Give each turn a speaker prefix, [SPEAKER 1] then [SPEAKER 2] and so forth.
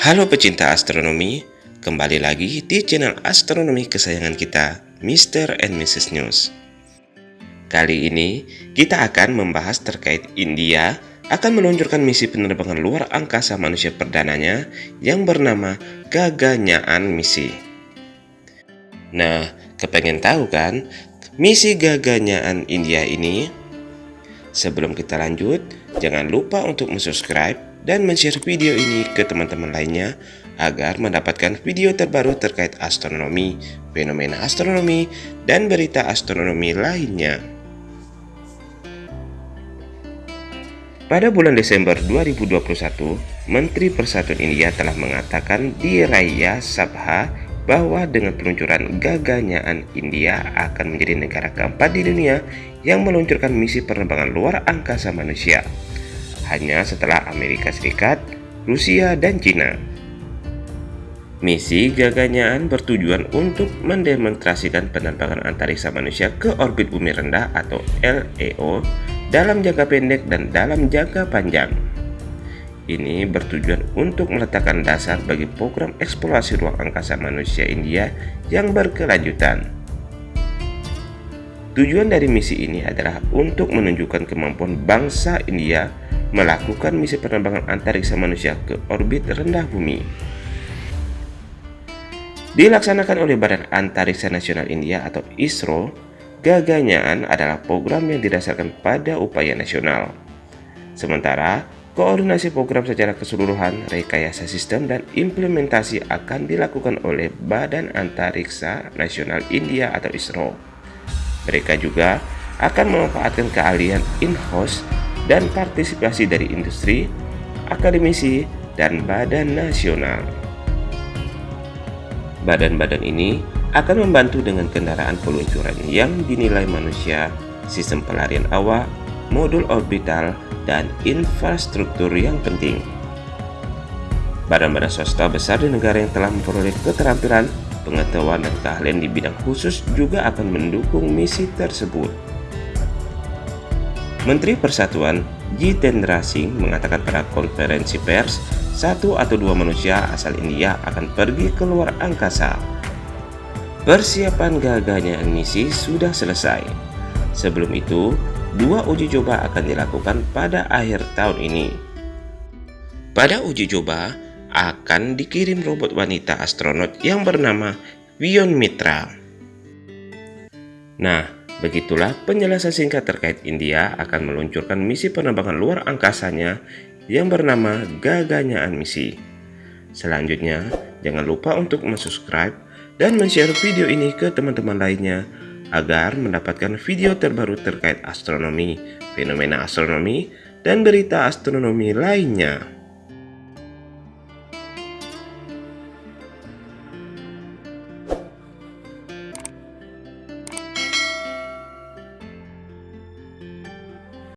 [SPEAKER 1] Halo pecinta astronomi, kembali lagi di channel astronomi kesayangan kita, Mr. and Mrs. News. Kali ini, kita akan membahas terkait India akan meluncurkan misi penerbangan luar angkasa manusia perdananya yang bernama Gaganyaan Misi. Nah, kepengen tahu kan misi Gaganyaan India ini? Sebelum kita lanjut, jangan lupa untuk subscribe dan share video ini ke teman-teman lainnya agar mendapatkan video terbaru terkait astronomi, fenomena astronomi, dan berita astronomi lainnya. Pada bulan Desember 2021, Menteri Persatuan India telah mengatakan di Raya Sabha bahwa dengan peluncuran Gaganyaan India akan menjadi negara keempat di dunia yang meluncurkan misi penerbangan luar angkasa manusia hanya setelah Amerika Serikat, Rusia, dan Cina. Misi Gaganyaan bertujuan untuk mendemonstrasikan penerbangan antariksa manusia ke orbit bumi rendah atau LEO dalam jangka pendek dan dalam jangka panjang. Ini bertujuan untuk meletakkan dasar bagi program eksplorasi ruang angkasa manusia India yang berkelanjutan. Tujuan dari misi ini adalah untuk menunjukkan kemampuan bangsa India melakukan misi penerbangan antariksa manusia ke orbit rendah bumi. Dilaksanakan oleh Badan Antariksa Nasional India atau ISRO, Gaganyaan adalah program yang didasarkan pada upaya nasional. Sementara, koordinasi program secara keseluruhan, rekayasa sistem, dan implementasi akan dilakukan oleh Badan Antariksa Nasional India atau ISRO. Mereka juga akan memanfaatkan keahlian in-house dan partisipasi dari industri, akademisi, dan badan nasional. Badan-badan ini akan membantu dengan kendaraan peluncuran yang dinilai manusia, sistem pelarian awak, modul orbital, dan infrastruktur yang penting. Badan-badan swasta besar di negara yang telah memperoleh keterampilan, pengetahuan, dan keahlian di bidang khusus juga akan mendukung misi tersebut. Menteri Persatuan Jitendra Singh mengatakan pada konferensi pers, satu atau dua manusia asal India akan pergi ke luar angkasa. Persiapan gagalnya misi sudah selesai. Sebelum itu, dua uji coba akan dilakukan pada akhir tahun ini. Pada uji coba, akan dikirim robot wanita astronot yang bernama Vion Mitra. Nah, Begitulah penjelasan singkat terkait India akan meluncurkan misi penerbangan luar angkasanya yang bernama Gaganyaan Misi. Selanjutnya, jangan lupa untuk subscribe dan share video ini ke teman-teman lainnya agar mendapatkan video terbaru terkait astronomi, fenomena astronomi, dan berita astronomi lainnya.